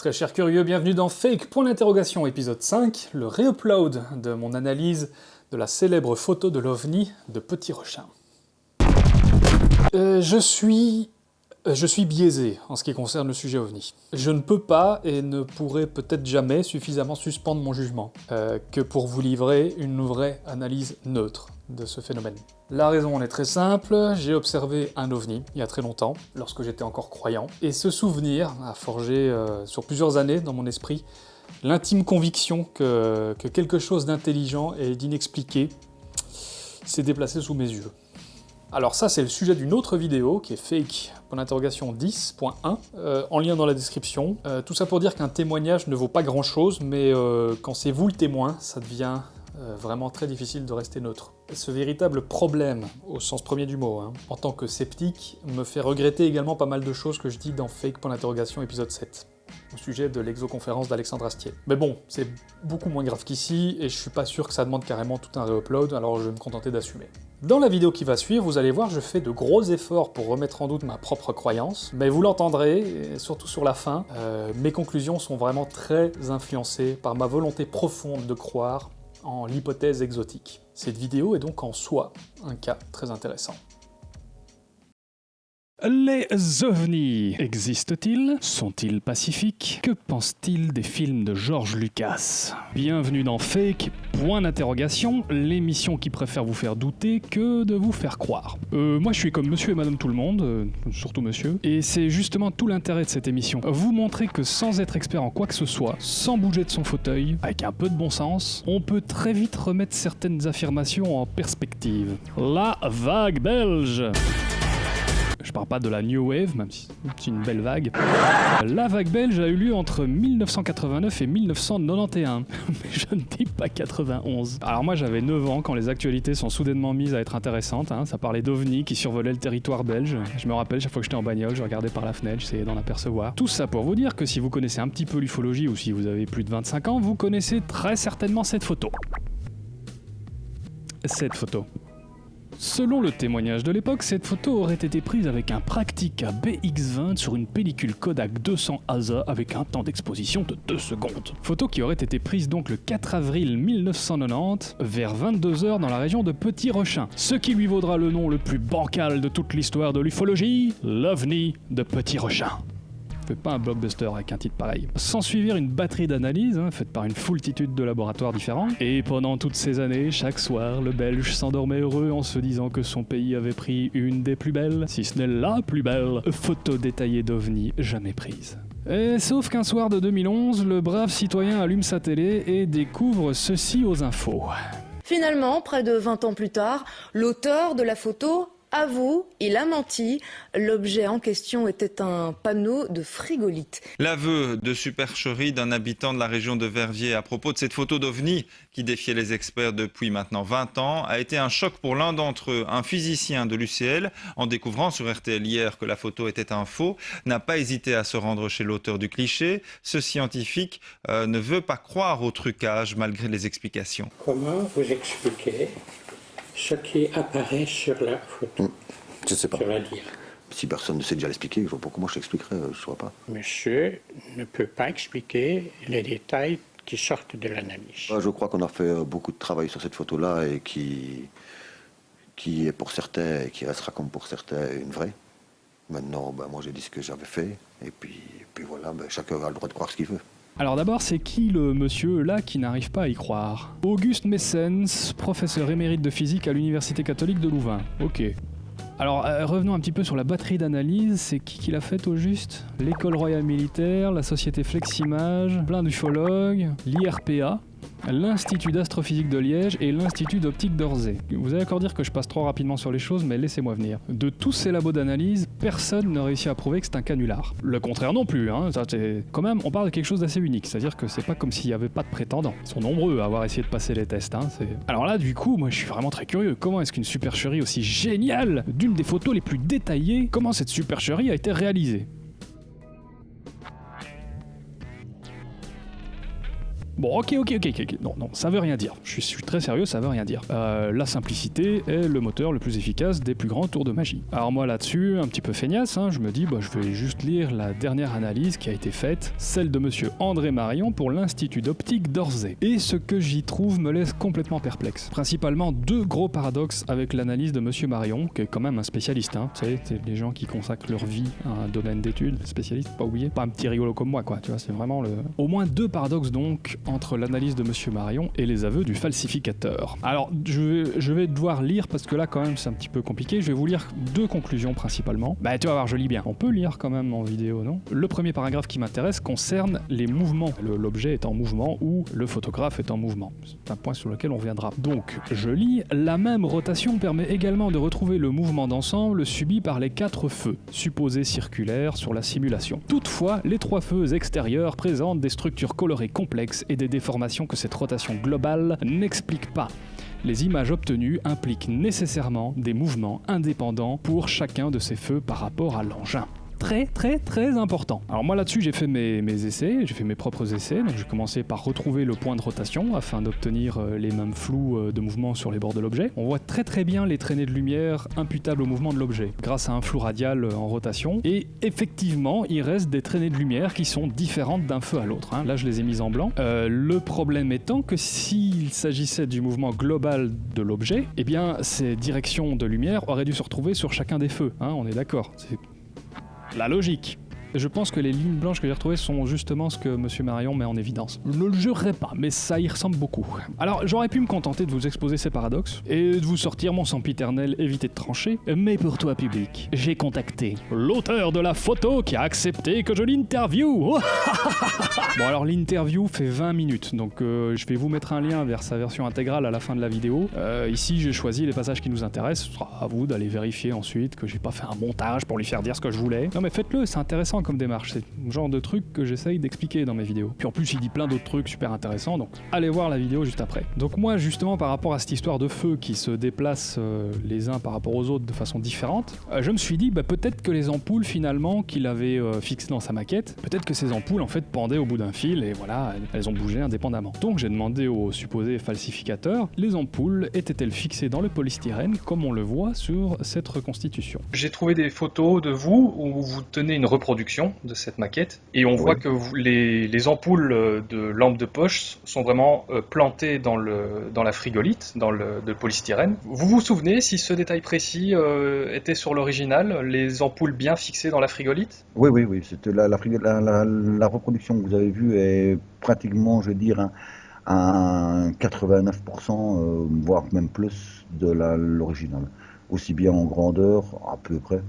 Très chers curieux, bienvenue dans Fake, point d'interrogation, épisode 5, le réupload de mon analyse de la célèbre photo de l'OVNI de Petit Rechin. Euh, je suis... euh, Je suis biaisé en ce qui concerne le sujet OVNI. Je ne peux pas et ne pourrai peut-être jamais suffisamment suspendre mon jugement euh, que pour vous livrer une vraie analyse neutre de ce phénomène. La raison en est très simple, j'ai observé un ovni il y a très longtemps, lorsque j'étais encore croyant, et ce souvenir a forgé euh, sur plusieurs années dans mon esprit l'intime conviction que, que quelque chose d'intelligent et d'inexpliqué s'est déplacé sous mes yeux. Alors ça c'est le sujet d'une autre vidéo qui est fake, pour l'interrogation 10.1, euh, en lien dans la description. Euh, tout ça pour dire qu'un témoignage ne vaut pas grand chose, mais euh, quand c'est vous le témoin, ça devient vraiment très difficile de rester neutre. Ce véritable problème, au sens premier du mot, hein, en tant que sceptique, me fait regretter également pas mal de choses que je dis dans Fake l'interrogation épisode 7 au sujet de l'exoconférence d'Alexandre Astier. Mais bon, c'est beaucoup moins grave qu'ici, et je suis pas sûr que ça demande carrément tout un réupload, alors je vais me contenter d'assumer. Dans la vidéo qui va suivre, vous allez voir, je fais de gros efforts pour remettre en doute ma propre croyance, mais vous l'entendrez, surtout sur la fin, euh, mes conclusions sont vraiment très influencées par ma volonté profonde de croire en l'hypothèse exotique. Cette vidéo est donc en soi un cas très intéressant. Les ovnis existent-ils? Sont-ils pacifiques? Que pense-t-il des films de George Lucas? Bienvenue dans Fake, point d'interrogation, l'émission qui préfère vous faire douter que de vous faire croire. Euh, moi je suis comme monsieur et madame tout le monde, euh, surtout monsieur, et c'est justement tout l'intérêt de cette émission. Vous montrer que sans être expert en quoi que ce soit, sans bouger de son fauteuil, avec un peu de bon sens, on peut très vite remettre certaines affirmations en perspective. La vague belge je parle pas de la New Wave, même si c'est une belle vague. La vague belge a eu lieu entre 1989 et 1991. Mais je ne dis pas 91. Alors moi j'avais 9 ans quand les actualités sont soudainement mises à être intéressantes. hein. Ça parlait d'ovnis qui survolaient le territoire belge. Je me rappelle, chaque fois que j'étais en bagnole, je regardais par la fenêtre, j'essayais d'en apercevoir. Tout ça pour vous dire que si vous connaissez un petit peu l'ufologie ou si vous avez plus de 25 ans, vous connaissez très certainement cette photo. Cette photo. Selon le témoignage de l'époque, cette photo aurait été prise avec un Praktica BX20 sur une pellicule Kodak 200 ASA avec un temps d'exposition de 2 secondes. Photo qui aurait été prise donc le 4 avril 1990 vers 22h dans la région de Petit Rechin, ce qui lui vaudra le nom le plus bancal de toute l'histoire de l'ufologie, l'OVNI de Petit Rechin pas un blockbuster avec un titre pareil. Sans suivre une batterie d'analyses, hein, faite par une foultitude de laboratoires différents, et pendant toutes ces années, chaque soir, le Belge s'endormait heureux en se disant que son pays avait pris une des plus belles, si ce n'est la plus belle, photo détaillée d'OVNI jamais prise. Et sauf qu'un soir de 2011, le brave citoyen allume sa télé et découvre ceci aux infos. Finalement, près de 20 ans plus tard, l'auteur de la photo avoue, il a menti. L'objet en question était un panneau de frigolite. L'aveu de supercherie d'un habitant de la région de Verviers à propos de cette photo d'OVNI qui défiait les experts depuis maintenant 20 ans a été un choc pour l'un d'entre eux, un physicien de l'UCL, en découvrant sur RTL hier que la photo était un faux, n'a pas hésité à se rendre chez l'auteur du cliché. Ce scientifique euh, ne veut pas croire au trucage malgré les explications. Comment vous expliquez ce qui apparaît sur la photo, Je sais pas. dire Si personne ne sait déjà l'expliquer, comment je t'expliquerai, euh, je vois pas. Monsieur ne peut pas expliquer les détails qui sortent de l'analyse. Je crois qu'on a fait euh, beaucoup de travail sur cette photo-là et qui, qui est pour certains et qui restera comme pour certains une vraie. Maintenant, ben, moi j'ai dit ce que j'avais fait et puis, puis voilà, ben, chacun a le droit de croire ce qu'il veut. Alors d'abord, c'est qui le monsieur là qui n'arrive pas à y croire Auguste Messens, professeur émérite de physique à l'Université catholique de Louvain. Ok. Alors euh, revenons un petit peu sur la batterie d'analyse, c'est qui qui l'a faite au juste L'école royale militaire, la société Fleximage, plein d'ufologues, l'IRPA, l'Institut d'astrophysique de Liège et l'Institut d'optique d'Orsay. Vous allez encore dire que je passe trop rapidement sur les choses, mais laissez-moi venir. De tous ces labos d'analyse, personne n'a réussi à prouver que c'est un canular. Le contraire non plus, hein. Ça, Quand même, on parle de quelque chose d'assez unique, c'est-à-dire que c'est pas comme s'il n'y avait pas de prétendants. Ils sont nombreux à avoir essayé de passer les tests, hein. Alors là, du coup, moi je suis vraiment très curieux. Comment est-ce qu'une supercherie aussi géniale, d'une des photos les plus détaillées, comment cette supercherie a été réalisée? Bon, ok, ok, ok, ok. Non, non, ça veut rien dire. Je suis, très sérieux, ça veut rien dire. Euh, la simplicité est le moteur le plus efficace des plus grands tours de magie. Alors moi là-dessus, un petit peu feignasse, hein, je me dis, bah, je vais juste lire la dernière analyse qui a été faite, celle de monsieur André Marion pour l'Institut d'optique d'Orsay. Et ce que j'y trouve me laisse complètement perplexe. Principalement deux gros paradoxes avec l'analyse de monsieur Marion, qui est quand même un spécialiste, hein. C'est les gens qui consacrent leur vie à un domaine d'études, spécialiste, pas oublier. Pas un petit rigolo comme moi, quoi, tu vois, c'est vraiment le... Au moins deux paradoxes donc entre l'analyse de monsieur Marion et les aveux du falsificateur. Alors, je vais, je vais devoir lire, parce que là quand même c'est un petit peu compliqué, je vais vous lire deux conclusions principalement. Bah tu vas voir, je lis bien. On peut lire quand même en vidéo, non? Le premier paragraphe qui m'intéresse concerne les mouvements. L'objet est en mouvement ou le photographe est en mouvement. C'est un point sur lequel on reviendra. Donc, je lis, la même rotation permet également de retrouver le mouvement d'ensemble subi par les quatre feux, supposés circulaires sur la simulation. Toutefois, les trois feux extérieurs présentent des structures colorées complexes et des déformations que cette rotation globale n'explique pas. Les images obtenues impliquent nécessairement des mouvements indépendants pour chacun de ces feux par rapport à l'engin. Très très très important. Alors moi là-dessus j'ai fait mes, essais, j'ai fait mes propres essais, donc j'ai commencé par retrouver le point de rotation afin d'obtenir euh, les mêmes flous euh, de mouvement sur les bords de l'objet. On voit très très bien les traînées de lumière imputables au mouvement de l'objet grâce à un flou radial euh, en rotation et effectivement il reste des traînées de lumière qui sont différentes d'un feu à l'autre. hein. Là je les ai mises en blanc. Le problème étant que s'il s'agissait du mouvement global de l'objet, eh bien ces directions de lumière auraient dû se retrouver sur chacun des feux. hein, on est d'accord. La logique. Je pense que les lignes blanches que j'ai retrouvées sont justement ce que Monsieur Marion met en évidence. Je ne le jurerai pas, mais ça y ressemble beaucoup. Alors, j'aurais pu me contenter de vous exposer ces paradoxes et de vous sortir mon sempiternel éviter de trancher, mais pour toi, public, j'ai contacté l'auteur de la photo qui a accepté que je l'interview. bon, alors l'interview fait 20 minutes, donc euh, je vais vous mettre un lien vers sa version intégrale à la fin de la vidéo. Euh, ici, j'ai choisi les passages qui nous intéressent. Ce sera à vous d'aller vérifier ensuite que j'ai pas fait un montage pour lui faire dire ce que je voulais. Non, mais faites-le, c'est intéressant comme démarche. C'est le genre de truc que j'essaye d'expliquer dans mes vidéos. Puis en plus, il dit plein d'autres trucs super intéressants, donc allez voir la vidéo juste après. Donc moi, justement, par rapport à cette histoire de feu qui se déplace euh, les uns par rapport aux autres de façon différente, euh, je me suis dit, bah, peut-être que les ampoules finalement qu'il avait euh, fixées dans sa maquette, peut-être que ces ampoules en fait pendaient au bout d'un fil et voilà, elles- elles ont bougé indépendamment. Donc j'ai demandé au supposé falsificateur, les ampoules étaient-elles fixées dans le polystyrène comme on le voit sur cette reconstitution? J'ai trouvé des photos de vous où vous tenez une reproduction de cette maquette et on voit que vous- les, les ampoules euh, de lampes de poche sont vraiment euh, plantées dans, le, dans la frigolite, dans le de polystyrène. Vous vous souvenez si ce détail précis euh, était sur l'original, les ampoules bien fixées dans la frigolite? Oui, oui, oui. C'était la, la, reproduction que vous avez vue est pratiquement, je veux dire, un, un 89%, euh, voire même plus de l'original. Aussi bien en grandeur, à peu près,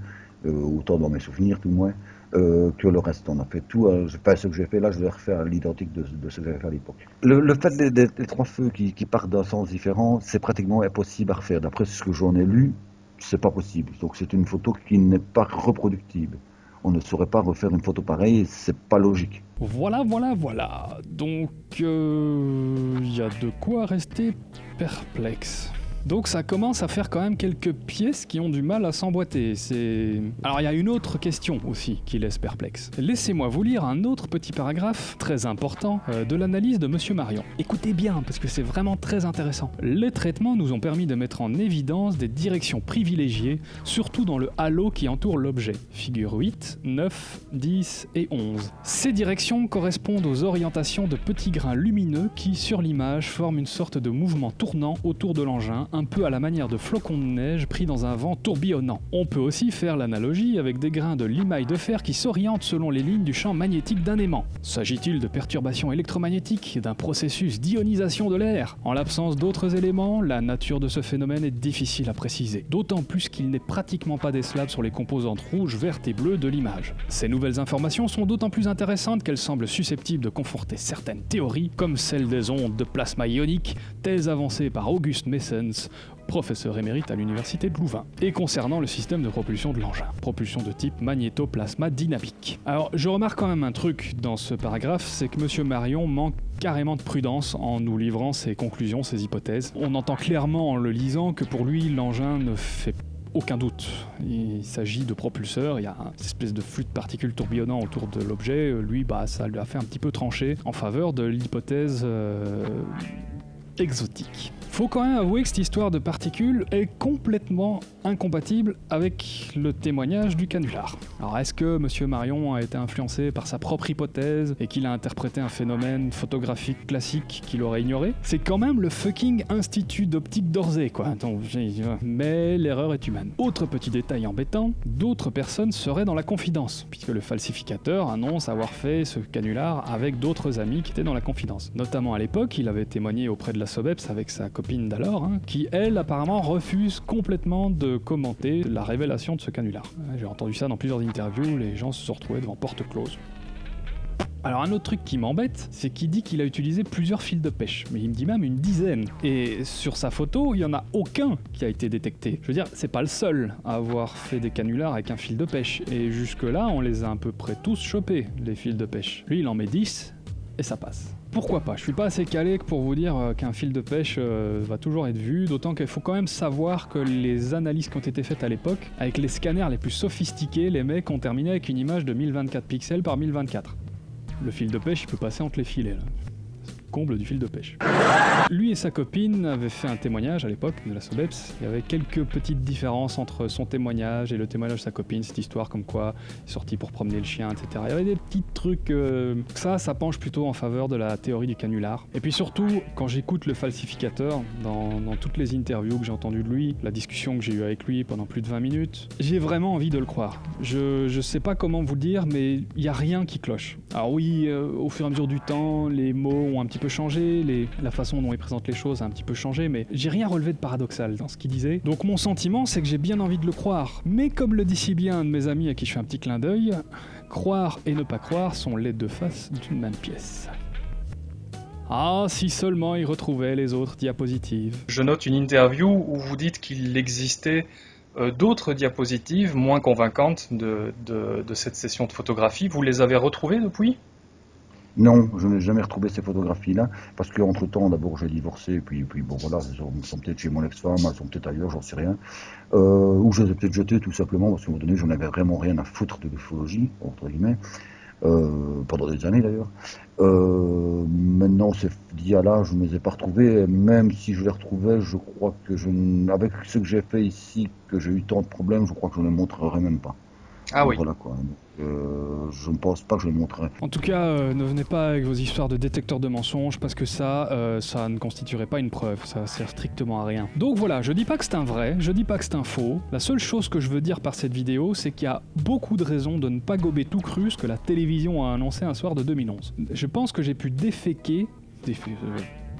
euh, autant dans mes souvenirs tout le moins, euh, que le reste. On a fait tout. euh, je- pas ce que j'ai fait là, je vais refaire à l'identique de, de ce que j'avais fait à l'époque. Le, le fait des, des- des trois feux qui, qui partent d'un sens différent, c'est pratiquement impossible à refaire. D'après ce que j'en ai lu, c'est pas possible. Donc c'est une photo qui n'est pas reproductible on ne saurait pas refaire une photo pareille, c'est pas logique. Voilà, voilà, voilà. Donc, euh, il y a de quoi rester perplexe. Donc ça commence à faire quand même quelques pièces qui ont du mal à s'emboîter. C'est. Alors il y a une autre question aussi qui laisse perplexe. Laissez-moi vous lire un autre petit paragraphe très important euh, de l'analyse de Monsieur Marion. Écoutez bien parce que c'est vraiment très intéressant. Les traitements nous ont permis de mettre en évidence des directions privilégiées, surtout dans le halo qui entoure l'objet. Figure 8, 9, 10 et 11. Ces directions correspondent aux orientations de petits grains lumineux qui, sur l'image, forment une sorte de mouvement tournant autour de l'engin, un peu à la manière de flocons de neige pris dans un vent tourbillonnant. On peut aussi faire l'analogie avec des grains de limaille de fer qui s'orientent selon les lignes du champ magnétique d'un aimant. S'agit-il de perturbations électromagnétiques, d'un processus d'ionisation de l'air? En l'absence d'autres éléments, la nature de ce phénomène est difficile à préciser, d'autant plus qu'il n'est pratiquement pas décelable sur les composantes rouges, vertes et bleues de l'image. Ces nouvelles informations sont d'autant plus intéressantes qu'elles semblent susceptibles de conforter certaines théories, comme celle des ondes de plasma ionique, thèse avancée par Auguste Messens, professeur émérite à l'université de Louvain, et concernant le système de propulsion de l'engin, propulsion de type magnétoplasma dynamique. Alors, je remarque quand même un truc dans ce paragraphe, c'est que Monsieur Marion manque carrément de prudence en nous livrant ses conclusions, ses hypothèses. On entend clairement en le lisant que pour lui, l'engin ne fait aucun doute. Il s'agit de propulseurs, il y a une espèce de flux de particules tourbillonnant autour de l'objet. Lui, bah, ça lui a fait un petit peu trancher en faveur de l'hypothèse euh, exotique. Faut quand même avouer que cette histoire de particules est complètement incompatible avec le témoignage du canular. Alors est-ce que Monsieur Marion a été influencé par sa propre hypothèse et qu'il a interprété un phénomène photographique classique qu'il aurait ignoré? C'est quand même le fucking Institut d'optique d'Orsay, quoi. Mais l'erreur est humaine. Autre petit détail embêtant, d'autres personnes seraient dans la confidence, puisque le falsificateur annonce avoir fait ce canular avec d'autres amis qui étaient dans la confidence. Notamment à l'époque, il avait témoigné auprès de la SOBEPS avec sa d'alors, hein, qui elle apparemment refuse complètement de commenter la révélation de ce canular. J'ai entendu ça dans plusieurs interviews, les gens se sont retrouvés devant porte close. Alors un autre truc qui m'embête, c'est qu'il dit qu'il a utilisé plusieurs fils de pêche, mais il me dit même une dizaine. Et sur sa photo, il y en a aucun qui a été détecté. Je veux dire, c'est pas le seul à avoir fait des canulars avec un fil de pêche. Et jusque là, on les a à peu près tous chopés, les fils de pêche. Lui, il en met 10, et ça passe. Pourquoi pas Je suis pas assez calé pour vous dire euh, qu'un fil de pêche euh, va toujours être vu, d'autant qu'il faut quand même savoir que les analyses qui ont été faites à l'époque, avec les scanners les plus sophistiqués, les mecs ont terminé avec une image de 1024 pixels par 1024. Le fil de pêche, il peut passer entre les filets là comble du fil de pêche. Lui et sa copine avaient fait un témoignage à l'époque de la Sobeps. Il y avait quelques petites différences entre son témoignage et le témoignage de sa copine, cette histoire comme quoi il est sorti pour promener le chien, etc. Il y avait des petits trucs. Euh, ça, ça penche plutôt en faveur de la théorie du canular. Et puis surtout, quand j'écoute le falsificateur dans, toutes les interviews que j'ai entendues de lui, la discussion que j'ai eue avec lui pendant plus de 20 minutes, j'ai vraiment envie de le croire. Je, je sais pas comment vous le dire, mais il n'y a rien qui cloche. Alors oui, euh, au fur et à mesure du temps, les mots ont un petit peu changé, les, la façon dont il présente les choses a un petit peu changé, mais j'ai rien relevé de paradoxal dans ce qu'il disait. Donc mon sentiment, c'est que j'ai bien envie de le croire. Mais comme le dit si bien un de mes amis à qui je fais un petit clin d'œil, croire et ne pas croire sont les deux faces d'une même pièce. Ah, si seulement il retrouvait les autres diapositives. Je note une interview où vous dites qu'il existait euh, d'autres diapositives moins convaincantes de, cette session de photographie. Vous les avez retrouvées depuis? Non, je n'ai jamais retrouvé ces photographies-là, parce qu'entre temps, d'abord j'ai divorcé, puis, puis bon voilà, elles sont peut-être chez mon ex-femme, elles sont peut-être ailleurs, j'en sais rien. Euh, ou je les ai peut-être jetées tout simplement, parce qu'à un moment donné, j'en avais vraiment rien à foutre de l'ufologie, entre guillemets, euh, pendant des années d'ailleurs. Euh, maintenant, ces dias-là, je ne les ai pas retrouvés, même si je les retrouvais, je crois que je, avec ce que j'ai fait ici, que j'ai eu tant de problèmes, je crois que je ne les montrerai même pas. Ah oui. Voilà quoi. Euh, je ne pense pas que je le montrerai. En tout cas, euh, ne venez pas avec vos histoires de détecteurs de mensonges parce que ça, euh, ça ne constituerait pas une preuve. Ça sert strictement à rien. Donc voilà, je dis pas que c'est un vrai, je dis pas que c'est un faux. La seule chose que je veux dire par cette vidéo, c'est qu'il y a beaucoup de raisons de ne pas gober tout cru ce que la télévision a annoncé un soir de 2011. Je pense que j'ai pu déféquer,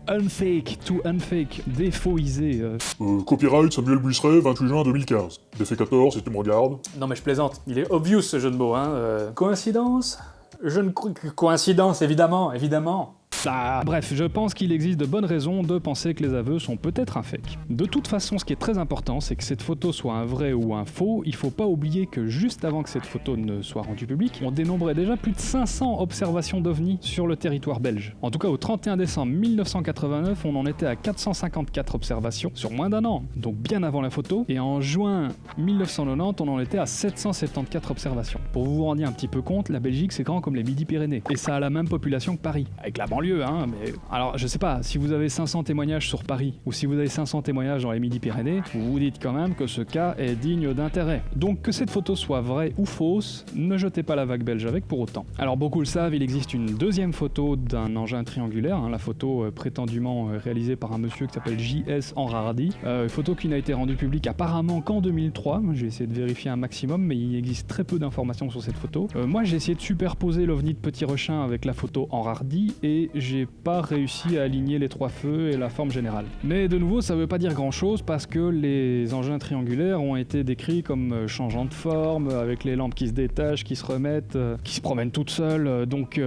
unfake to unfake, défauiser. Euh. Euh, copyright Samuel Buisseret, 28 juin 2015. Défécator, si tu me regardes. Non mais je plaisante, il est obvious ce jeu de mots, hein. Euh. Coïncidence? Je ne... Coïncidence, évidemment, évidemment. Bref, je pense qu'il existe de bonnes raisons de penser que les aveux sont peut-être un fake. De toute façon, ce qui est très important, c'est que cette photo soit un vrai ou un faux, il faut pas oublier que juste avant que cette photo ne soit rendue publique, on dénombrait déjà plus de 500 observations d'OVNI sur le territoire belge. En tout cas, au 31 décembre 1989, on en était à 454 observations sur moins d'un an, donc bien avant la photo, et en juin 1990, on en était à 774 observations. Pour vous vous rendiez un petit peu compte, la Belgique c'est grand comme les Midi-Pyrénées, et ça a la même population que Paris, avec la banlieue Hein, mais alors je sais pas, si vous avez 500 témoignages sur Paris, ou si vous avez 500 témoignages dans les Midi-Pyrénées, vous vous dites quand même que ce cas est digne d'intérêt. Donc que cette photo soit vraie ou fausse, ne jetez pas la vague belge avec pour autant. Alors beaucoup le savent, il existe une deuxième photo d'un engin triangulaire, hein, la photo euh, prétendument euh, réalisée par un monsieur qui s'appelle J.S. Enrardi, euh, photo qui n'a été rendue publique apparemment qu'en 2003, j'ai essayé de vérifier un maximum, mais il existe très peu d'informations sur cette photo. moi j'ai essayé de superposer l'ovni de Petit Rechin avec la photo Enrardi, et j'ai pas réussi à aligner les trois feux et la forme générale. Mais de nouveau, ça veut pas dire grand chose parce que les engins triangulaires ont été décrits comme euh, changeant de forme, avec les lampes qui se détachent, qui se remettent, euh, qui se promènent toutes seules, euh, donc...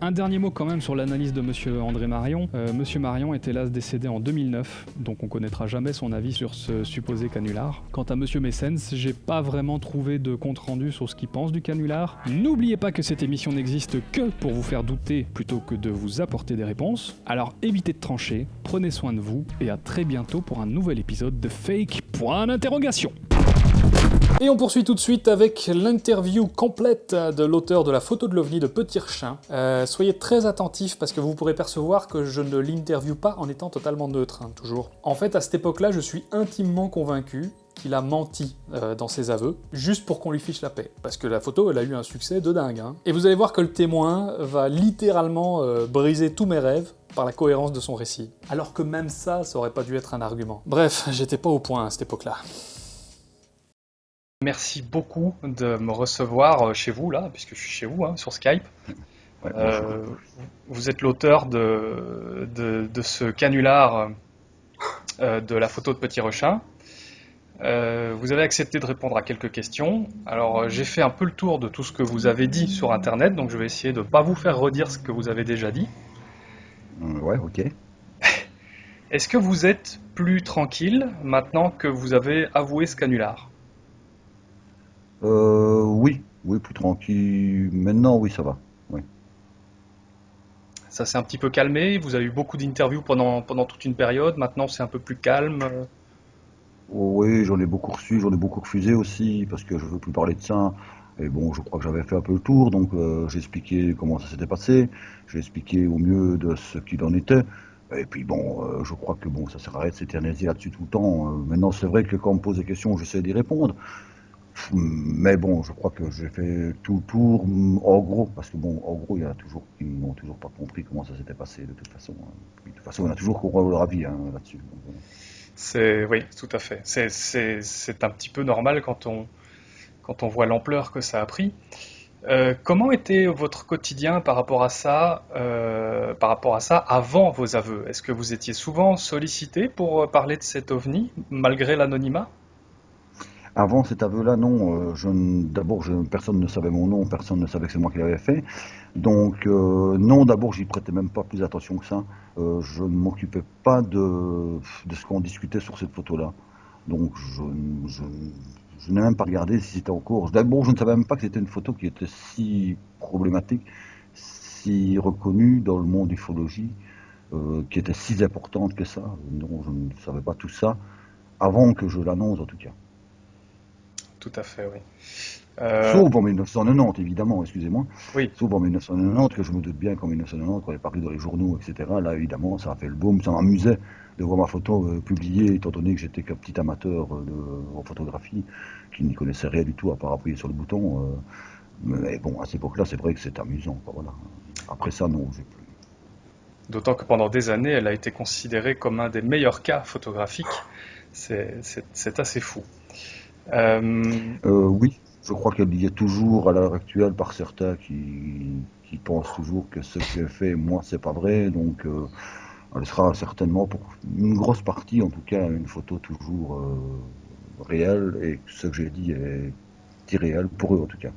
Un dernier mot quand même sur l'analyse de Monsieur André Marion. Euh, Monsieur Marion est hélas décédé en 2009, donc on connaîtra jamais son avis sur ce supposé canular. Quant à Monsieur Messens, j'ai pas vraiment trouvé de compte rendu sur ce qu'il pense du canular. N'oubliez pas que cette émission n'existe que pour vous faire douter plutôt que de vous apporter des réponses. Alors évitez de trancher, prenez soin de vous et à très bientôt pour un nouvel épisode de Fake Point d'interrogation. Et on poursuit tout de suite avec l'interview complète de l'auteur de la photo de l'OVNI de Petit Rechin. Euh, soyez très attentifs parce que vous pourrez percevoir que je ne l'interview pas en étant totalement neutre, hein, toujours. En fait, à cette époque-là, je suis intimement convaincu qu'il a menti euh, dans ses aveux, juste pour qu'on lui fiche la paix. Parce que la photo, elle a eu un succès de dingue. hein. Et vous allez voir que le témoin va littéralement euh, briser tous mes rêves par la cohérence de son récit. Alors que même ça, ça aurait pas dû être un argument. Bref, j'étais pas au point à cette époque-là. Merci beaucoup de me recevoir euh, chez vous, là, puisque je suis chez vous, hein, sur Skype. Ouais, Euh, vous êtes l'auteur de, de, de ce canular euh, de la photo de Petit Rechin. Euh, vous avez accepté de répondre à quelques questions. Alors, j'ai fait un peu le tour de tout ce que vous avez dit sur Internet, donc je vais essayer de ne pas vous faire redire ce que vous avez déjà dit. Ouais, ok. Est-ce que vous êtes plus tranquille maintenant que vous avez avoué ce canular? Euh, oui, oui, plus tranquille. Maintenant, oui, ça va. Ça s'est un petit peu calmé, vous avez eu beaucoup d'interviews pendant, pendant toute une période, maintenant c'est un peu plus calme. Oh, oui, j'en ai beaucoup reçu, j'en ai beaucoup refusé aussi, parce que je veux plus parler de ça. Et bon, je crois que j'avais fait un peu le tour, donc euh, j'ai expliqué comment ça s'était passé, j'ai expliqué au mieux de ce qu'il en était. Et puis bon, euh, je crois que bon, ça sert à rien de s'éterniser là-dessus tout le temps. Euh, maintenant, c'est vrai que quand on me pose des questions, j'essaie d'y répondre. Mais bon, je crois que j'ai fait tout le tour, en gros, parce que bon, en gros, il y en a toujours qui n'ont toujours pas compris comment ça s'était passé de toute façon. hein. De toute façon, on a toujours qu'on leur avis hein, là-dessus. C'est oui, tout à fait. C'est un petit peu normal quand on quand on voit l'ampleur que ça a pris. Euh, comment était votre quotidien par rapport à ça, euh, par rapport à ça avant vos aveux? Est-ce que vous étiez souvent sollicité pour euh, parler de cet ovni malgré l'anonymat? Avant cet aveu-là, non. euh, D'abord, personne ne savait mon nom, personne ne savait que c'est moi qui l'avais fait. Donc, euh, non, d'abord, j'y prêtais même pas plus attention que ça. Euh, je ne m'occupais pas de, de ce qu'on discutait sur cette photo-là. Donc, je, je, je n'ai même pas regardé si c'était en cours. D'abord, je ne savais même pas que c'était une photo qui était si problématique, si reconnue dans le monde ufologie, euh, qui était si importante que ça. Non, je ne savais pas tout ça avant que je l'annonce, en tout cas. Tout à fait, oui. Euh, Sauf en 1990, évidemment, excusez-moi. Oui. Sauf en 1990, que je me doute bien qu'en 1990, quand elle est parue dans les journaux, etc., là, évidemment, ça a fait le boom. Ça m'amusait de voir ma photo euh, publiée, étant donné que j'étais qu'un petit amateur euh, de, en photographie, qui n'y connaissait rien du tout à part appuyer sur le bouton. mais bon, à cette époque-là, c'est vrai que c'est amusant. quoi, voilà. Après ça, non, j'ai plus. D'autant que pendant des années, elle a été considérée comme un des meilleurs cas photographiques. C'est assez fou. Euh, Euh, oui, je crois qu'elle y est toujours à l'heure actuelle par certains qui, qui pensent toujours que ce que j'ai fait, moi, c'est pas vrai. Donc, euh, elle sera certainement pour une grosse partie, en tout cas, une photo toujours euh, réelle et que ce que j'ai dit est irréel pour eux, en tout cas.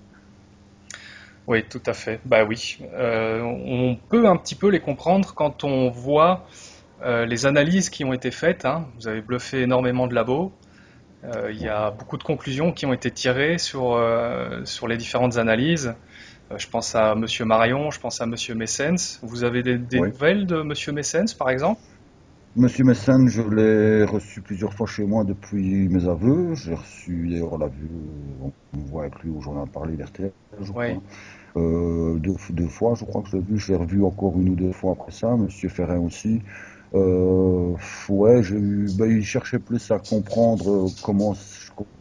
Oui, tout à fait. Bah oui. Euh, on peut un petit peu les comprendre quand on voit les analyses qui ont été faites. hein. Vous avez bluffé énormément de labos. Euh, il y a beaucoup de conclusions qui ont été tirées sur, euh, sur les différentes analyses. Euh, je pense à Monsieur Marion, je pense à Monsieur Messens. Vous avez des, des Oui. nouvelles de Monsieur Messens, par exemple? Monsieur Messen, je l'ai reçu plusieurs fois chez moi depuis mes aveux. J'ai reçu, d'ailleurs, l'a vu, on me voit avec lui où j'en ai parlé, l'RTL, je crois. Oui. Euh, deux, deux fois, je crois que je l'ai vu. Je l'ai revu encore une ou deux fois après ça. Monsieur Ferrin aussi. Euh, ouais, j'ai eu, ben, il cherchait plus à comprendre euh, comment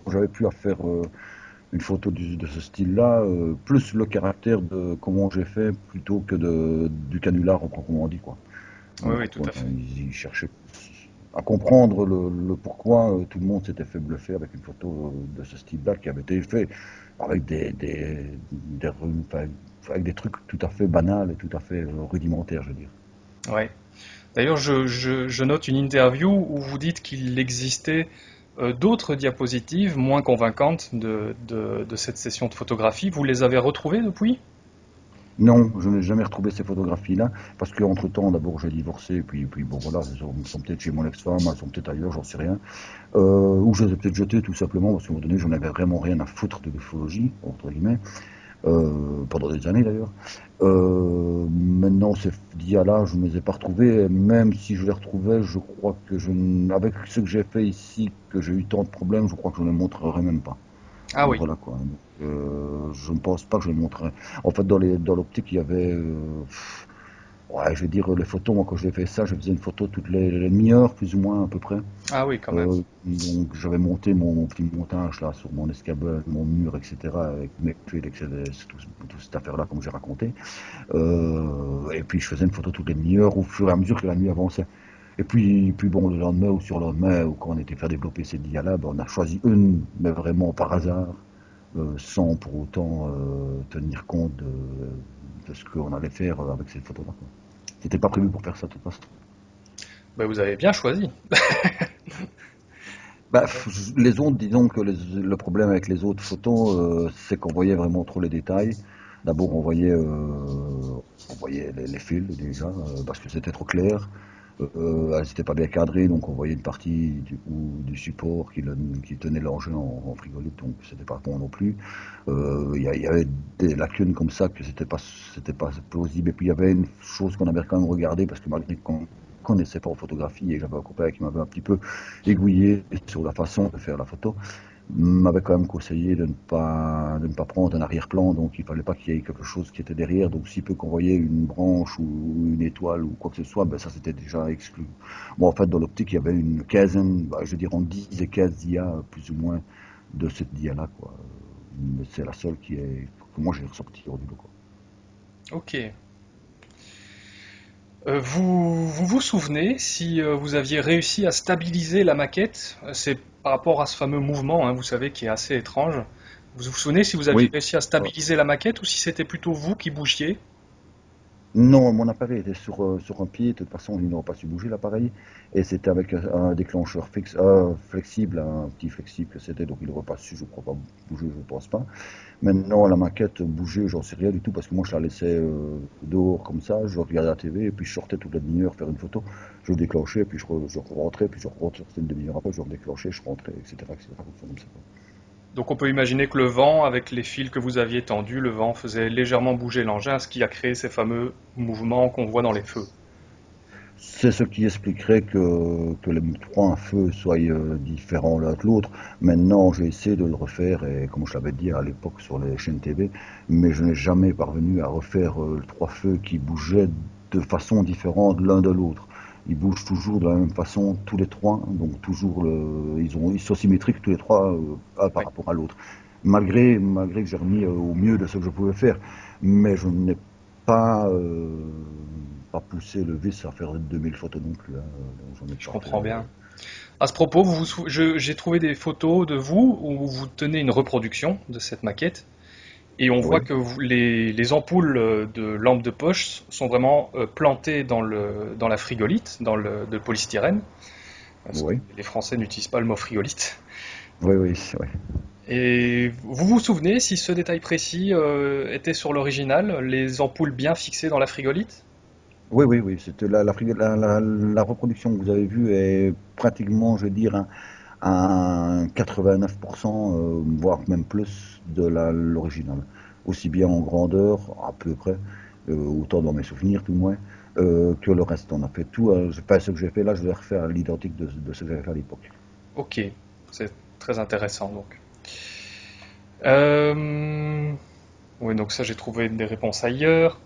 j'avais pu à faire euh, une photo du- de ce style-là, euh, plus le caractère de comment j'ai fait plutôt que de, du canular proprement dit, quoi. Oui, oui, tout à fait. Il, il cherchait à comprendre le, le pourquoi euh, tout le monde s'était fait bluffer avec une photo euh, de ce style-là qui avait été fait avec des, des, avec des trucs tout à fait banals et tout à fait euh, rudimentaires, je veux dire. Ouais. D'ailleurs, je, note une interview où vous dites qu'il existait euh, d'autres diapositives moins convaincantes de, cette session de photographie. Vous les avez retrouvées depuis? Non, je n'ai jamais retrouvé ces photographies-là, parce qu'entre temps, d'abord j'ai divorcé, puis, puis bon voilà, elles sont, sont peut-être chez mon ex-femme, elles sont peut-être ailleurs, j'en sais rien. Euh, ou je les ai peut-être jetées tout simplement, parce qu'à un moment donné, j'en avais vraiment rien à foutre de l'ufologie, entre guillemets, euh, pendant des années d'ailleurs. Euh, maintenant, ces dias-là, je ne les ai pas retrouvés, et même si je les retrouvais, je crois que je, avec ce que j'ai fait ici, que j'ai eu tant de problèmes, je crois que je ne les montrerai même pas. Ah oui. Voilà quoi. Donc, euh, je ne pense pas que je les montrerai. En fait, dans l'optique, il y avait, euh, pff, ouais, je vais dire les photos. Moi, quand j'ai fait ça, je faisais une photo toutes les, les demi-heures, plus ou moins à peu près. Ah oui, quand même. Euh, donc, j'avais monté mon, mon petit montage là sur mon escabeau, mon mur, etc. Avec mes tuiles, etc. Tout, toute cette affaire-là, comme j'ai raconté. Euh, et puis, je faisais une photo toutes les demi-heures au fur et à mesure que la nuit avançait. Et puis, puis bon, le lendemain ou sur le lendemain, ou quand on était fait développer cette dia-là, ben, on a choisi une, mais vraiment par hasard, euh, sans pour autant tenir compte de, de ce qu'on allait faire avec cette photo-là. C'était pas prévu pour faire ça de toute façon. Bah, vous avez bien choisi. Bah, les autres, disons que les- le problème avec les autres photos, euh, c'est qu'on voyait vraiment trop les détails. D'abord, on voyait, euh, on voyait les, les fils déjà, euh, parce que c'était trop clair. Euh, elles n'étaient pas bien cadrées, donc on voyait une partie du, support qui, tenait l'engin en, en frigolite, donc c'était pas bon non plus. Euh, Il y, avait des lacunes comme ça que c'était pas, c'était pas plausible. Et puis il y avait une chose qu'on avait quand même regardé, parce que malgré qu'on connaissait pas en photographie, et j'avais un copain qui m'avait un petit peu aiguillé sur la façon de faire la photo, m'avait quand même conseillé de ne pas de ne pas prendre un arrière-plan, donc il fallait pas qu'il y ait quelque chose qui était derrière, donc si peu qu'on voyait une branche ou une étoile ou quoi que ce soit, ben ça c'était déjà exclu. Bon en fait dans l'optique il y avait une quinzaine, bah, je dire en 10 et 15 dia plus ou moins de cette dia là quoi. Mais c'est la seule qui est que moi j'ai ressorti hors du. Ok. Euh, vous, vous vous souvenez si euh, vous aviez réussi à stabiliser la maquette? Euh, C'est par rapport à ce fameux mouvement, hein, vous savez, qui est assez étrange. Vous vous souvenez si vous aviez Oui. réussi à stabiliser la maquette ou si c'était plutôt vous qui bougiez? Non, mon appareil était sur, euh, sur un pied, de toute façon, il n'aurait pas su bouger l'appareil, et c'était avec un, déclencheur fixe, euh, flexible, un petit flexible que c'était, donc il n'aurait pas su, je crois pas, bouger, je pense pas. Maintenant, la maquette bouger, j'en sais rien du tout, parce que moi je la laissais euh, dehors comme ça, je regardais la TV, et puis je sortais toute la demi-heure faire une photo, je déclenchais, puis je, re- je rentrais, puis je rentrais une demi-heure après, je redéclenchais, je rentrais, etc., etc.. Donc on peut imaginer que le vent, avec les fils que vous aviez tendus, le vent faisait légèrement bouger l'engin, ce qui a créé ces fameux mouvements qu'on voit dans les feux. C'est ce qui expliquerait que, les trois feux soient euh, différents l'un de l'autre. Maintenant, j'ai essayé de le refaire, et comme je l'avais dit à l'époque sur les chaînes TV, mais je n'ai jamais parvenu à refaire euh, trois feux qui bougeaient de façon différente l'un de l'autre. Ils bougent toujours de la même façon, tous les trois, donc toujours le, ils, ont, ils sont symétriques tous les trois, euh, par Oui. rapport à l'autre. Malgré, malgré que j'ai remis euh, au mieux de ce que je pouvais faire, mais je n'ai pas, euh, pas poussé le vice à faire 2000 photos non plus. hein, donc j'en ai Je comprends fait, bien. À ce propos, j'ai trouvé des photos de vous où vous tenez une reproduction de cette maquette et on voit Oui. que vous- les, les ampoules euh, de lampes de poche sont vraiment euh, plantées dans, le, dans la frigolite, dans le de polystyrène. Parce que Oui. Les Français n'utilisent pas le mot frigolite. Oui, oui, vrai. Et vous vous souvenez si ce détail précis euh, était sur l'original, les ampoules bien fixées dans la frigolite? Oui, oui, oui. C'était la, la, frigo- la, la- la reproduction que vous avez vue est pratiquement, je veux dire, un, un 89%, euh, voire même plus de l'original. Aussi bien en grandeur, à peu près, euh, autant dans mes souvenirs, tout moins, euh, que le reste. On a fait tout. je- pas ce que j'ai fait là, je vais refaire à l'identique de, de ce que j'avais fait à l'époque. Ok, c'est très intéressant donc. Euh, Oui, donc ça j'ai trouvé des réponses ailleurs.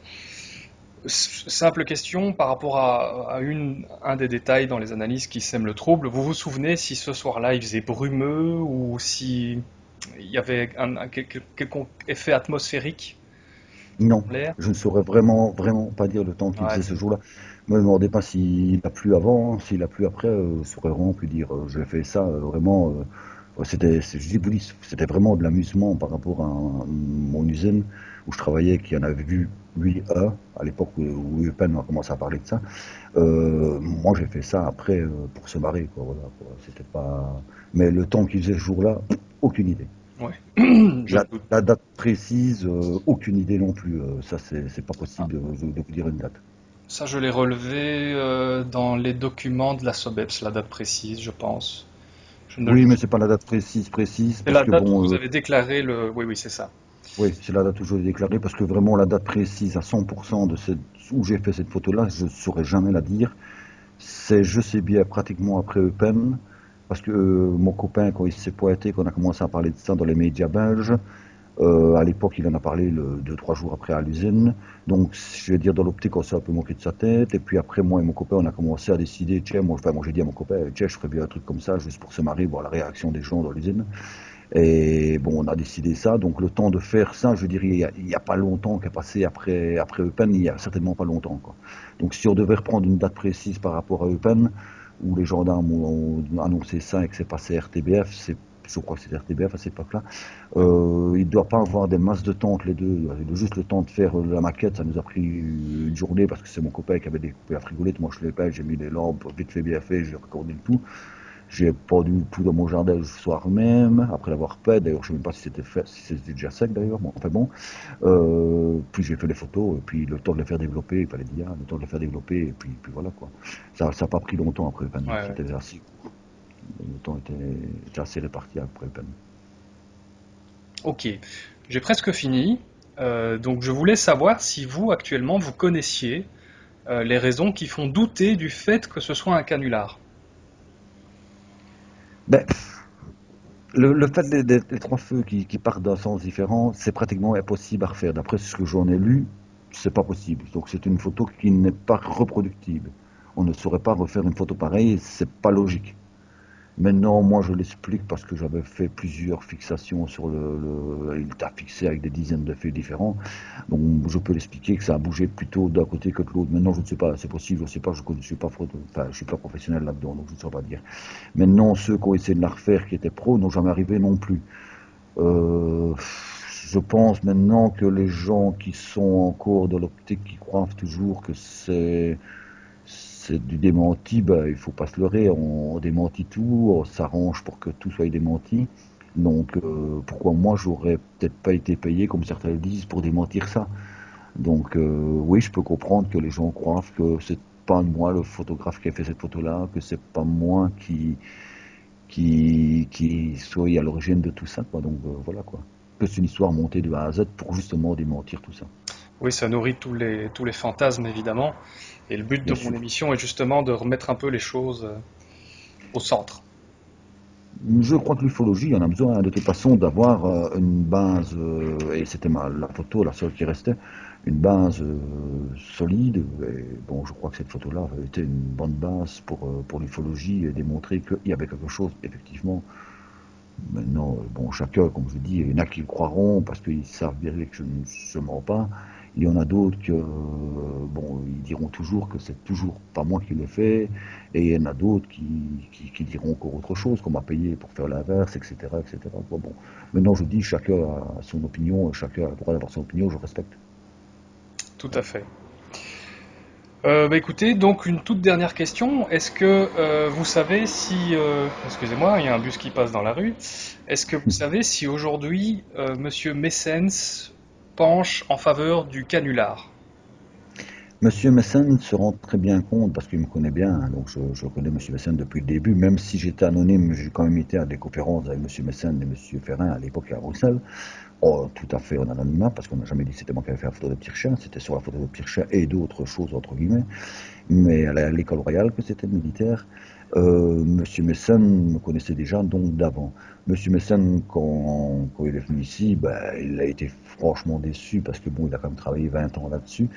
Simple question par rapport à, à une, un des détails dans les analyses qui sèment le trouble. Vous vous souvenez si ce soir-là il faisait brumeux ou si il y avait un, un quel- quel- quelconque effet atmosphérique? Non, je ne saurais vraiment, vraiment pas dire le temps qu'il Ouais, faisait ce jour-là. Me demandez pas s'il a plu avant, s'il a plu après, euh, je saurais vraiment plus dire. Euh, J'ai fait ça euh, vraiment, euh, c'était, c'était vraiment de l'amusement par rapport à un- mon usine où je travaillais, qui en avait vu lui un à l'époque où, où Eupen a commencé à parler de ça. Euh, moi, j'ai fait ça après euh, pour se marrer, quoi. Voilà, quoi. C'était pas, mais le temps qu'il faisait ce jour-là, aucune idée. la, date précise, euh, aucune idée non plus. Ça, c'est pas possible de, vous dire une date. Ça, je l'ai relevé dans les documents de la SOBEPS, la date précise, je pense. Oui, mais c'est pas la date précise, précise. C'est la date où vous avez déclaré le. Oui, oui, c'est ça. Oui, c'est la date où je l'ai déclaré parce que vraiment la date précise à 100% de cette... où j'ai fait cette photo-là, je ne saurais jamais la dire. C'est, je sais bien, pratiquement après Eupen. Parce que euh, mon copain, quand il s'est pointé, qu'on a commencé à parler de ça dans les médias belges, euh, à l'époque, il en a parlé le, deux, trois jours après à l'usine. Donc, je vais dire, dans l'optique, on s'est un peu moqué de sa tête. Et puis après, moi et mon copain, on a commencé à décider, tiens, moi, enfin, moi j'ai dit à mon copain, tiens, je ferais bien un truc comme ça, juste pour se marier, voir la réaction des gens dans l'usine. Et bon, on a décidé ça. Donc, le temps de faire ça, je dirais, il n'y a, pas longtemps qu'est passé après, après Eupen, il n'y a certainement pas longtemps. Quoi. Donc, si on devait reprendre une date précise par rapport à Eupen, où les gendarmes ont annoncé ça et que c'est passé RTBF, c'est je crois que c'est RTBF à cette époque-là, euh, il ne doit pas avoir des masses de temps entre les deux. Il a juste le temps de faire la maquette, ça nous a pris une journée parce que c'est mon copain qui avait découpé la frigolette, moi je l'ai pas, j'ai mis les lampes, vite fait bien fait, j'ai recordé le tout. J'ai pendu tout dans mon jardin le soir même, après l'avoir fait. D'ailleurs, je ne sais même pas si c'était fait, si c'était déjà sec d'ailleurs. Bon, enfin bon. Euh, puis j'ai fait les photos, et puis le temps de les faire développer, il fallait dire, le temps de les faire développer, et puis, puis voilà quoi. Ça n'a pas pris longtemps après ouais, C'était assez Le temps était déjà assez réparti après le pan. Ok, j'ai presque fini. Euh, donc je voulais savoir si vous actuellement vous connaissiez euh, les raisons qui font douter du fait que ce soit un canular. Ben, le, fait des, trois feux qui, partent d'un sens différent, c'est pratiquement impossible à refaire. D'après ce que j'en ai lu, c'est pas possible. Donc c'est une photo qui n'est pas reproductible. On ne saurait pas refaire une photo pareille, c'est pas logique. Maintenant, moi, je l'explique parce que j'avais fait plusieurs fixations sur le, Il t'a fixé avec des dizaines de faits différents. Donc, je peux l'expliquer que ça a bougé plutôt d'un côté que de l'autre. Maintenant, je ne sais pas, c'est possible, je ne sais pas, je ne suis pas, enfin, je suis pas professionnel là-dedans, donc je ne saurais pas dire. Maintenant, ceux qui ont essayé de la refaire, qui étaient pros, n'ont jamais arrivé non plus. Euh, je pense maintenant que les gens qui sont encore dans l'optique, qui croient toujours que c'est c'est du démenti, bah, il faut pas se leurrer, on, démentit tout, on s'arrange pour que tout soit démenti. Donc euh, pourquoi moi j'aurais peut-être pas été payé, comme certains le disent, pour démentir ça? Donc euh, oui, je peux comprendre que les gens croient que c'est pas moi le photographe qui a fait cette photo-là, que c'est pas moi qui qui, soit à l'origine de tout ça. Donc euh, voilà quoi. Que c'est une histoire montée de A à Z pour justement démentir tout ça. Oui, ça nourrit tous les, tous les fantasmes évidemment. Et le but de mon émission est justement de remettre un peu les choses euh, au centre. Je crois que l'ufologie en a besoin de toute façon d'avoir euh, une base, euh, et c'était la photo, la seule qui restait, une base solide. Et bon, je crois que cette photo-là a été une bonne base pour, pour l'ufologie et démontrer qu'il y avait quelque chose, effectivement. Maintenant, bon, chacun, comme je dis, il y en a qui le croiront parce qu'ils savent bien que je ne se mens pas. Il y en a d'autres que, bon, ils diront toujours que c'est toujours pas moi qui l'ai fait, et il y en a d'autres qui, diront encore autre chose, qu'on m'a payé pour faire l'inverse, etc., etc. Bon, maintenant, je dis, chacun a son opinion, chacun a le droit d'avoir son opinion, je respecte. Tout à fait. Euh, bah, écoutez, donc une toute dernière question. Est-ce que euh, vous savez si, euh, excusez-moi, il y a un bus qui passe dans la rue. Est-ce que vous savez si aujourd'hui Monsieur Messens penche en faveur du canular. Monsieur Messen se rend très bien compte, parce qu'il me connaît bien, hein, donc je, connais Monsieur Messen depuis le début, même si j'étais anonyme, j'ai quand même été à des conférences avec Monsieur Messen et Monsieur Ferrin à l'époque à Bruxelles. Oh, tout à fait en anonymat, parce qu'on n'a jamais dit c'était moi qui avais fait la photo de chien, c'était sur la photo de chien et d'autres choses, entre guillemets, mais à l'école royale que c'était militaire. Euh, Monsieur Messen me connaissait déjà donc d'avant. Monsieur Messen, quand, il est venu ici, ben, il a été franchement déçu parce que bon, il a quand même travaillé 20 ans là-dessus.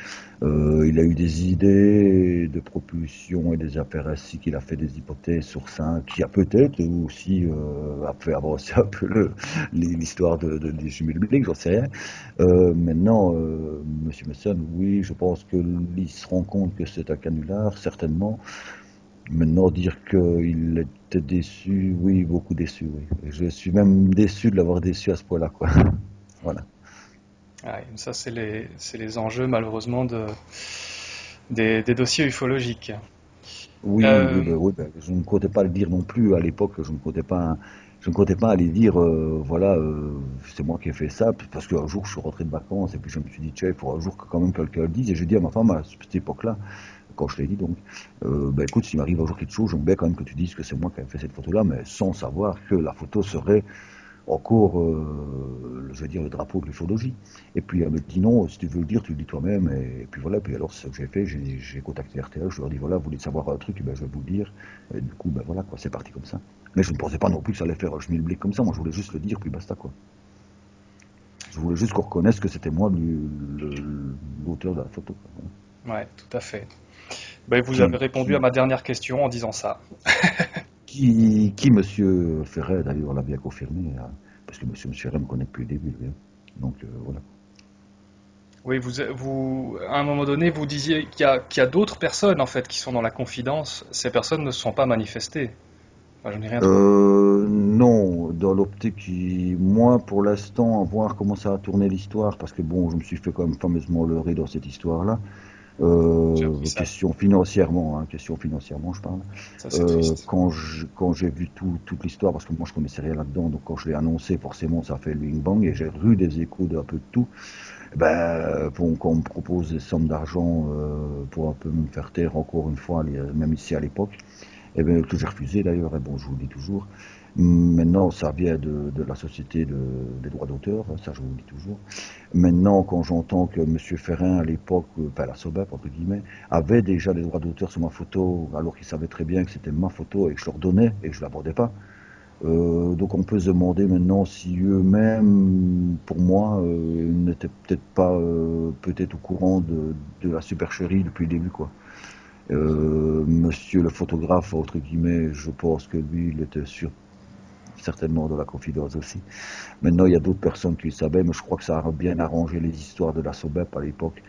Euh, il a eu des idées de propulsion et des affaires ainsi qu'il a fait des hypothèses sur ça, qui a peut-être aussi euh, a fait avancer un peu l'histoire de, de, des jumelles bibliques, j'en sais rien. Euh, maintenant, euh, Monsieur Messen, oui, je pense qu'il se rend compte que c'est un canular, certainement. Maintenant, dire qu'il était déçu, oui, beaucoup déçu, oui. Je suis même déçu de l'avoir déçu à ce point-là, quoi. voilà. Ça, c'est les, les, enjeux, malheureusement, de, des, dossiers ufologiques. Oui, Euh, oui, oui, bah, je ne comptais pas le dire non plus à l'époque, je ne comptais pas, je ne comptais pas aller dire, euh, voilà, euh, c'est moi qui ai fait ça, parce qu'un jour je suis rentré de vacances et puis je me suis dit, tiens, il faut un jour que quand même quelqu'un le dise, et j'ai dit à ma femme à cette époque-là, quand je l'ai dit donc, euh, bah, écoute, s'il m'arrive un jour quelque chose, j'aimerais bien quand même que tu dises que c'est moi qui ai fait cette photo-là, mais sans savoir que la photo serait encore, euh, je veux dire, le drapeau de l'ufologie. Et puis elle me dit non, si tu veux le dire, tu le dis toi-même. Et, puis voilà, puis alors ce que j'ai fait, j'ai j'ai contacté RTL, je leur ai dit voilà, vous voulez savoir un truc, ben, je vais vous le dire. Et du coup, ben voilà, quoi, c'est parti comme ça. Mais je ne pensais pas non plus que ça allait faire un schmilblick comme ça, moi je voulais juste le dire, puis basta quoi. Je voulais juste qu'on reconnaisse que c'était moi le- le- l'auteur de la photo. quoi. Ouais, tout à fait. Ben, vous avez répondu à ma dernière question en disant ça. Qui, qui Monsieur Ferret d'ailleurs l'a bien confirmé, hein, parce que Monsieur Ferret me connaît depuis le début, lui, hein. donc euh, voilà. Oui, vous, vous, à un moment donné, vous disiez qu'il y a, d'autres personnes en fait qui sont dans la confidence. Ces personnes ne se sont pas manifestées. Enfin, je n'ai rien. Euh, non, dans l'optique, moi pour l'instant, à voir comment ça a tourné l'histoire, parce que bon, je me suis fait quand même fameusement leurrer dans cette histoire-là. Euh, J'ai question financièrement, hein, question financièrement, je parle. Ça, Euh, quand je- quand j'ai vu tout, toute l'histoire, parce que moi je connaissais rien là-dedans, donc quand je l'ai annoncé, forcément ça a fait le bing bang et j'ai eu des échos d'un peu de tout. Ben, bon, quand on me propose des sommes d'argent euh, pour un peu me faire taire encore une fois, même ici à l'époque, et ben, que j'ai refusé d'ailleurs, et bon, je vous le dis toujours. Maintenant, ça vient de, la société de- des droits d'auteur, hein, ça je vous le dis toujours. Maintenant, quand j'entends que M. Ferrin, à l'époque, euh, enfin la SOBEP, entre guillemets, avait déjà des droits d'auteur sur ma photo, alors qu'il savait très bien que c'était ma photo et que je leur donnais et que je ne l'abordais pas. Euh, donc on peut se demander maintenant si eux-mêmes, pour moi, euh, n'étaient peut-être pas euh, peut-être au courant de, de la supercherie depuis le début, quoi. Monsieur le photographe, entre guillemets, je pense que lui, il était sûr certainement de la confidence aussi. Maintenant, il y a d'autres personnes qui le savaient, mais je crois que ça a bien arrangé les histoires de la SOBEP à l'époque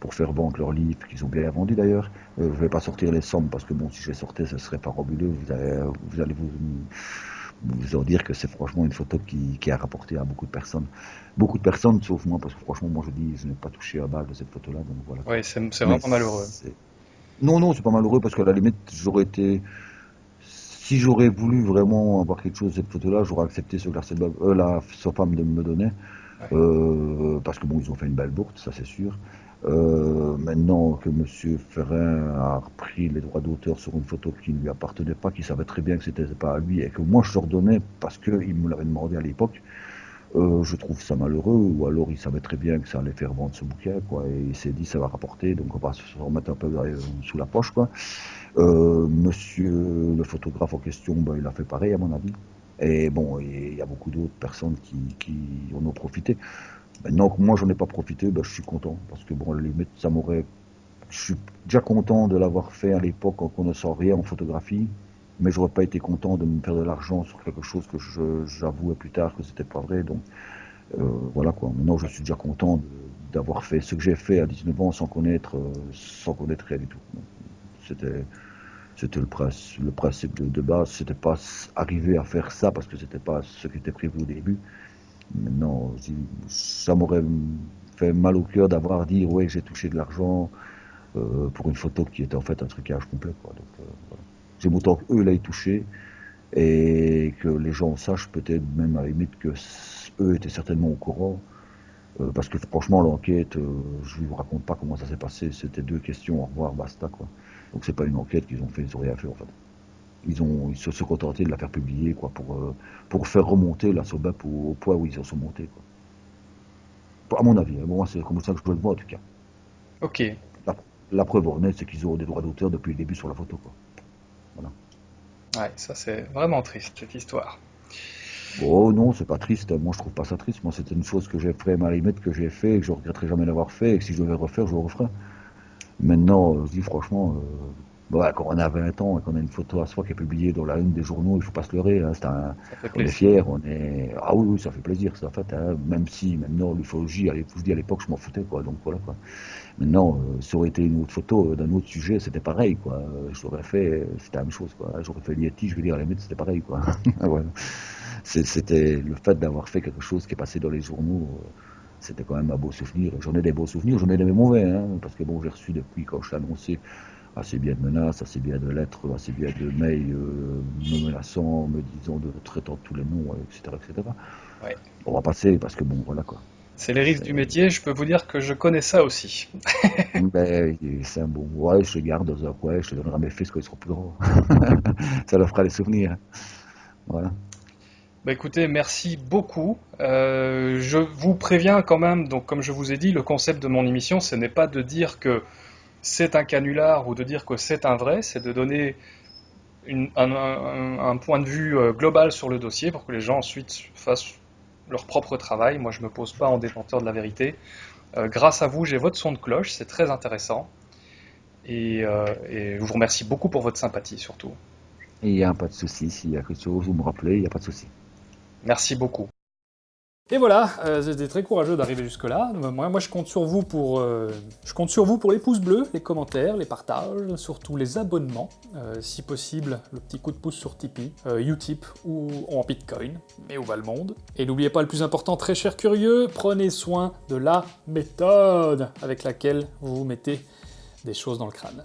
pour faire vendre leurs livres, qu'ils ont bien vendus d'ailleurs. Euh, je ne vais pas sortir les sommes parce que bon, si je les sortais, ce serait farabuleux. Vous vous, allez vous, vous en dire que c'est franchement une photo qui, qui a rapporté à beaucoup de personnes. Beaucoup de personnes, sauf moi, parce que franchement, moi je dis, je n'ai pas touché à balle de cette photo-là, donc voilà. Oui, c'est vraiment malheureux. Non, non, c'est pas malheureux parce qu'à la limite, j'aurais été. Si j'aurais voulu vraiment avoir quelque chose de cette photo-là, j'aurais accepté ce que la, euh, la sa femme de me donner. Euh, parce que bon, ils ont fait une belle bourte, ça c'est sûr. Euh, maintenant que Monsieur Ferrin a repris les droits d'auteur sur une photo qui ne lui appartenait pas, qu'il savait très bien que c'était pas à lui et que moi je leur donnais parce qu'il me l'avait demandé à l'époque, euh, je trouve ça malheureux, ou alors il savait très bien que ça allait faire vendre ce bouquin, quoi, et il s'est dit ça va rapporter, donc on va se remettre un peu euh, sous la poche, quoi. Euh, monsieur le photographe en question, ben, il a fait pareil à mon avis. Et bon, il y a beaucoup d'autres personnes qui, en ont profité. Maintenant que moi j'en ai pas profité, ben, je suis content, parce que bon, la ça m'aurait... Je suis déjà content de l'avoir fait à l'époque quand on ne rien en photographie, mais j'aurais pas été content de me faire de l'argent sur quelque chose que j'avouais plus tard que c'était pas vrai. Donc euh, voilà quoi. Maintenant je suis déjà content d'avoir fait ce que j'ai fait à 19 ans sans connaître, euh, sans connaître rien du tout. C'était c'était le, principe- de, de base. C'était pas arriver à faire ça parce que c'était pas ce qui était prévu au début. Maintenant, ça m'aurait fait mal au cœur d'avoir dit ouais j'ai touché de l'argent euh, pour une photo qui était en fait un trucage complet. Quoi. Donc, euh. J'aime autant qu'eux l'aient touché et que les gens sachent peut-être même à la limite que eux étaient certainement au courant. Euh, parce que franchement l'enquête, euh, je vous raconte pas comment ça s'est passé, c'était deux questions, au revoir, basta quoi. Donc c'est pas une enquête qu'ils ont fait, ils ont rien fait en fait. Ils ont ils se sont contentés de la faire publier quoi pour, euh, pour faire remonter la SOBAP au, au point où ils en sont montés quoi. À mon avis, hein. Bon, moi c'est comme ça que je le vois en tout cas. Ok. La, la preuve en est, c'est qu'ils ont des droits d'auteur depuis le début sur la photo quoi. Ouais, ça c'est vraiment triste cette histoire. Oh non, c'est pas triste. Moi, je trouve pas ça triste. Moi, c'était une chose que j'ai fait, à la limite, que j'ai fait et que je regretterai jamais d'avoir fait. Et que si je devais refaire, je le referais. Maintenant, euh, je dis franchement, euh, ouais, quand on a 20 ans et qu'on a une photo à soi qui est publiée dans la une des journaux, il faut pas se leurrer. hein, un- on est fiers, on est. Ah oui, oui, ça fait plaisir, ça, en fait. hein, même si maintenant, l'ufologie, je dis à l'époque, je m'en foutais, quoi. Donc voilà, quoi. Maintenant, euh, ça aurait été une autre photo euh, d'un autre sujet, c'était pareil, quoi. Je l'aurais fait, c'était la même chose, quoi. J'aurais fait Yeti, je veux dire, à la limite, c'était pareil, quoi. Voilà. C'était le fait d'avoir fait quelque chose qui est passé dans les journaux. euh, C'était quand même un beau souvenir. J'en ai des beaux souvenirs, j'en ai des mauvais, hein, parce que bon, j'ai reçu depuis quand je l'ai annoncé assez bien de menaces, assez bien de lettres, assez bien de mails euh, me menaçant, me disant de traitant tous les noms, etc. etc. Ouais. On va passer parce que bon, voilà quoi. C'est les risques du métier, je peux vous dire que je connais ça aussi. ben, c'est un bon. Ouais, je le garde dans un coin, je te donnerai à mes fils quand ils seront plus grands. ça leur fera des souvenirs. Voilà. Bah écoutez, merci beaucoup. Euh, je vous préviens quand même, donc comme je vous ai dit, le concept de mon émission, ce n'est pas de dire que c'est un canular ou de dire que c'est un vrai, c'est de donner un, point de vue euh, global sur le dossier pour que les gens ensuite fassent leur propre travail. Moi, je ne me pose pas en détenteur de la vérité. Euh, grâce à vous, j'ai votre son de cloche, c'est très intéressant. Et, et, je vous remercie beaucoup pour votre sympathie, surtout. Il n'y a pas de souci, s'il y a quelque chose, vous me rappelez, il n'y a pas de souci. Merci beaucoup. Et voilà, euh, c'était très courageux d'arriver jusque-là. Moi, moi, je compte sur vous pour, euh, vous pour les pouces bleus, les commentaires, les partages, surtout les abonnements, euh, si possible, le petit coup de pouce sur Tipeee, Utip ou en Bitcoin, mais où va le monde Et n'oubliez pas le plus important, très cher curieux, prenez soin de la méthode avec laquelle vous vous mettez des choses dans le crâne.